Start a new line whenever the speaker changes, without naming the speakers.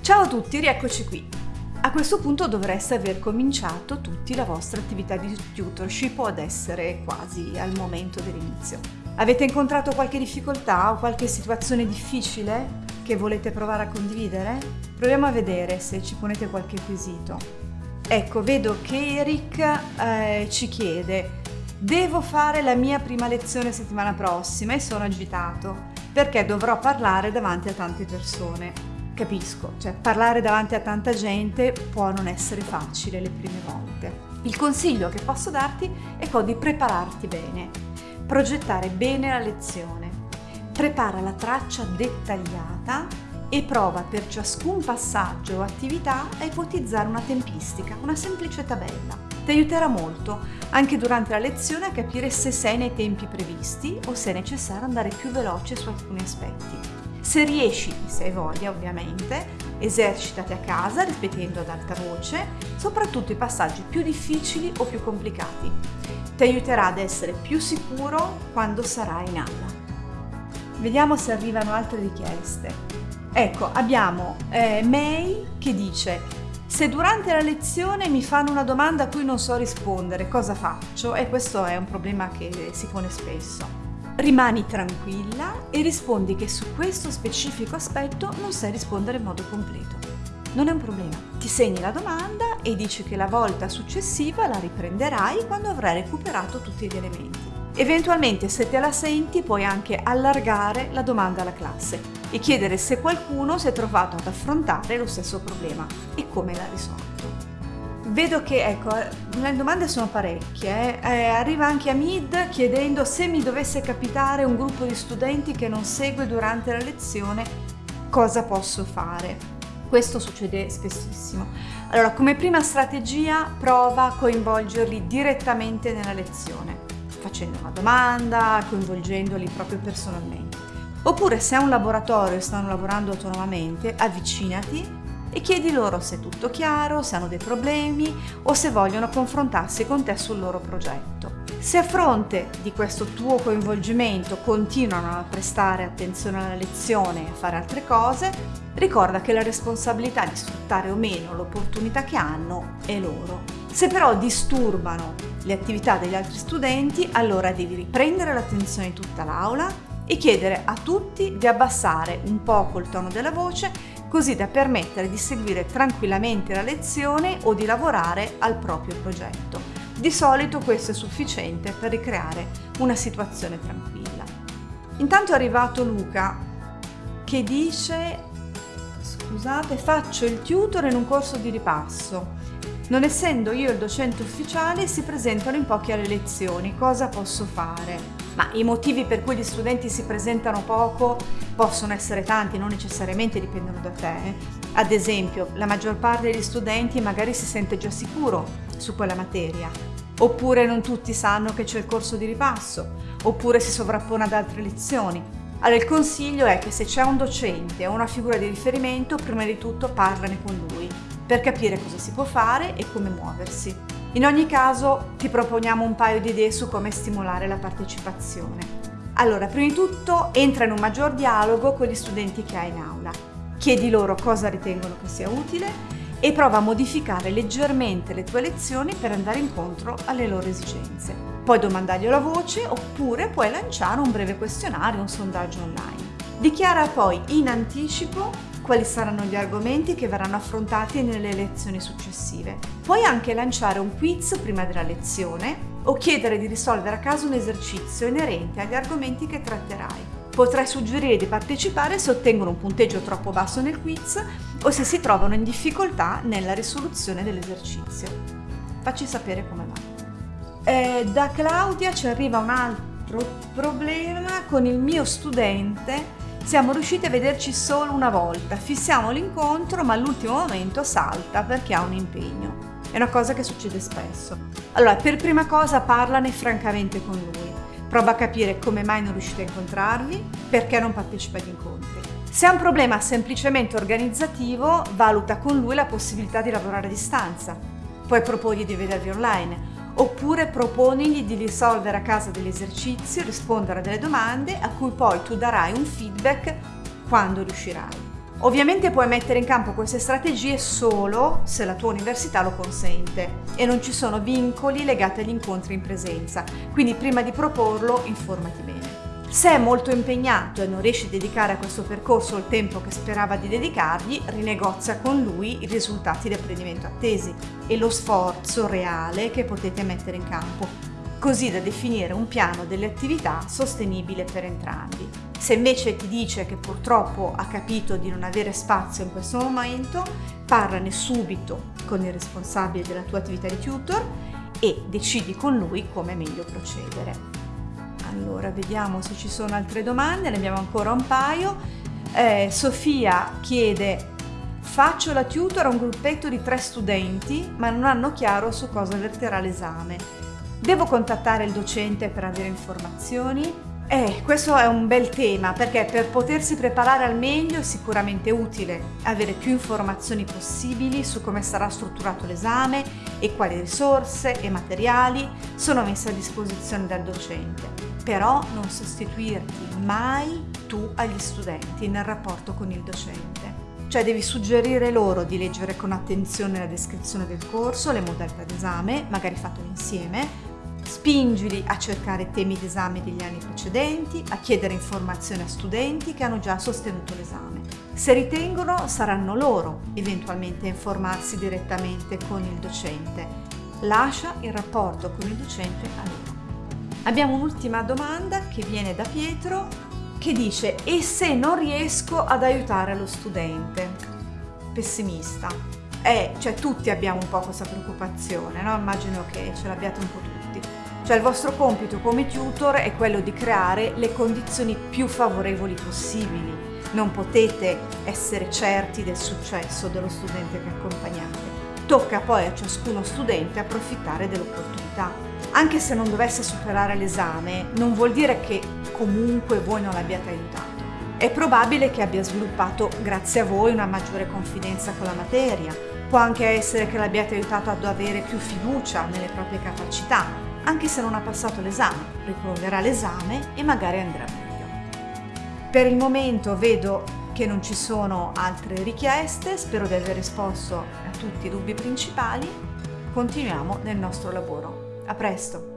Ciao a tutti, rieccoci qui. A questo punto dovreste aver cominciato tutti la vostra attività di tutorship o ad essere quasi al momento dell'inizio. Avete incontrato qualche difficoltà o qualche situazione difficile che volete provare a condividere? Proviamo a vedere se ci ponete qualche quesito. Ecco, vedo che Eric eh, ci chiede Devo fare la mia prima lezione settimana prossima e sono agitato perché dovrò parlare davanti a tante persone capisco, cioè parlare davanti a tanta gente può non essere facile le prime volte. Il consiglio che posso darti è quello di prepararti bene, progettare bene la lezione, prepara la traccia dettagliata e prova per ciascun passaggio o attività a ipotizzare una tempistica, una semplice tabella. Ti aiuterà molto, anche durante la lezione, a capire se sei nei tempi previsti o se è necessario andare più veloce su alcuni aspetti. Se riesci, se hai voglia ovviamente, esercitati a casa ripetendo ad alta voce, soprattutto i passaggi più difficili o più complicati. Ti aiuterà ad essere più sicuro quando sarai in aula. Vediamo se arrivano altre richieste. Ecco, abbiamo eh, May che dice se durante la lezione mi fanno una domanda a cui non so rispondere, cosa faccio? E questo è un problema che si pone spesso. Rimani tranquilla e rispondi che su questo specifico aspetto non sai rispondere in modo completo. Non è un problema. Ti segni la domanda e dici che la volta successiva la riprenderai quando avrai recuperato tutti gli elementi. Eventualmente se te la senti puoi anche allargare la domanda alla classe e chiedere se qualcuno si è trovato ad affrontare lo stesso problema e come l'ha risolto. Vedo che, ecco, le domande sono parecchie. Eh. eh, arriva anche Amid chiedendo se mi dovesse capitare un gruppo di studenti che non segue durante la lezione, cosa posso fare? Questo succede spessissimo. Allora, come prima strategia, prova a coinvolgerli direttamente nella lezione, facendo una domanda, coinvolgendoli proprio personalmente. Oppure se è un laboratorio e stanno lavorando autonomamente, avvicinati e chiedi loro se è tutto chiaro, se hanno dei problemi o se vogliono confrontarsi con te sul loro progetto. Se a fronte di questo tuo coinvolgimento continuano a prestare attenzione alla lezione e a fare altre cose, ricorda che la responsabilità di sfruttare o meno l'opportunità che hanno è loro. Se però disturbano le attività degli altri studenti, allora devi riprendere l'attenzione di tutta l'aula e chiedere a tutti di abbassare un poco il tono della voce così da permettere di seguire tranquillamente la lezione o di lavorare al proprio progetto. Di solito questo è sufficiente per ricreare una situazione tranquilla. Intanto è arrivato Luca che dice scusate faccio il tutor in un corso di ripasso non essendo io il docente ufficiale si presentano in pochi alle lezioni cosa posso fare? ma i motivi per cui gli studenti si presentano poco possono essere tanti, non necessariamente dipendono da te. Ad esempio, la maggior parte degli studenti magari si sente già sicuro su quella materia, oppure non tutti sanno che c'è il corso di ripasso, oppure si sovrappone ad altre lezioni. Allora il consiglio è che se c'è un docente o una figura di riferimento, prima di tutto parlane con lui, per capire cosa si può fare e come muoversi. In ogni caso ti proponiamo un paio di idee su come stimolare la partecipazione. Allora, prima di tutto entra in un maggior dialogo con gli studenti che hai in aula. Chiedi loro cosa ritengono che sia utile e prova a modificare leggermente le tue lezioni per andare incontro alle loro esigenze. Puoi domandarglielo a voce oppure puoi lanciare un breve questionario, un sondaggio online. Dichiara poi in anticipo quali saranno gli argomenti che verranno affrontati nelle lezioni successive. Puoi anche lanciare un quiz prima della lezione o chiedere di risolvere a caso un esercizio inerente agli argomenti che tratterai. Potrai suggerire di partecipare se ottengono un punteggio troppo basso nel quiz o se si trovano in difficoltà nella risoluzione dell'esercizio. Facci sapere come va. Eh, da Claudia ci arriva un altro problema con il mio studente siamo riusciti a vederci solo una volta, fissiamo l'incontro ma all'ultimo momento salta perché ha un impegno. È una cosa che succede spesso. Allora, per prima cosa parlane francamente con lui. Prova a capire come mai non riuscite a incontrarvi, perché non partecipa agli incontri. Se ha un problema semplicemente organizzativo, valuta con lui la possibilità di lavorare a distanza. Puoi proporgli di vedervi online oppure proponigli di risolvere a casa degli esercizi, rispondere a delle domande a cui poi tu darai un feedback quando riuscirai. Ovviamente puoi mettere in campo queste strategie solo se la tua università lo consente e non ci sono vincoli legati agli incontri in presenza, quindi prima di proporlo informati bene. Se è molto impegnato e non riesce a dedicare a questo percorso il tempo che sperava di dedicargli, rinegozia con lui i risultati di apprendimento attesi e lo sforzo reale che potete mettere in campo, così da definire un piano delle attività sostenibile per entrambi. Se invece ti dice che purtroppo ha capito di non avere spazio in questo momento, parlane subito con il responsabile della tua attività di tutor e decidi con lui come meglio procedere. Allora, vediamo se ci sono altre domande, ne abbiamo ancora un paio. Eh, Sofia chiede Faccio la tutor a un gruppetto di tre studenti, ma non hanno chiaro su cosa verterà l'esame. Devo contattare il docente per avere informazioni? Eh, questo è un bel tema perché per potersi preparare al meglio è sicuramente utile avere più informazioni possibili su come sarà strutturato l'esame e quali risorse e materiali sono messe a disposizione dal docente. Però non sostituirti mai tu agli studenti nel rapporto con il docente. Cioè devi suggerire loro di leggere con attenzione la descrizione del corso, le modalità d'esame, magari fatto insieme, Spingili a cercare temi d'esame degli anni precedenti, a chiedere informazioni a studenti che hanno già sostenuto l'esame. Se ritengono, saranno loro eventualmente a informarsi direttamente con il docente. Lascia il rapporto con il docente a loro. Abbiamo un'ultima domanda che viene da Pietro che dice e se non riesco ad aiutare lo studente? Pessimista. Eh, cioè tutti abbiamo un po' questa preoccupazione, no? Immagino che ce l'abbiate un po' tutti. Cioè il vostro compito come tutor è quello di creare le condizioni più favorevoli possibili. Non potete essere certi del successo dello studente che accompagnate. Tocca poi a ciascuno studente approfittare dell'opportunità. Anche se non dovesse superare l'esame, non vuol dire che comunque voi non l'abbiate aiutato. È probabile che abbia sviluppato, grazie a voi, una maggiore confidenza con la materia. Può anche essere che l'abbiate aiutato ad avere più fiducia nelle proprie capacità anche se non ha passato l'esame, riproverà l'esame e magari andrà meglio. Per il momento vedo che non ci sono altre richieste, spero di aver risposto a tutti i dubbi principali. Continuiamo nel nostro lavoro. A presto!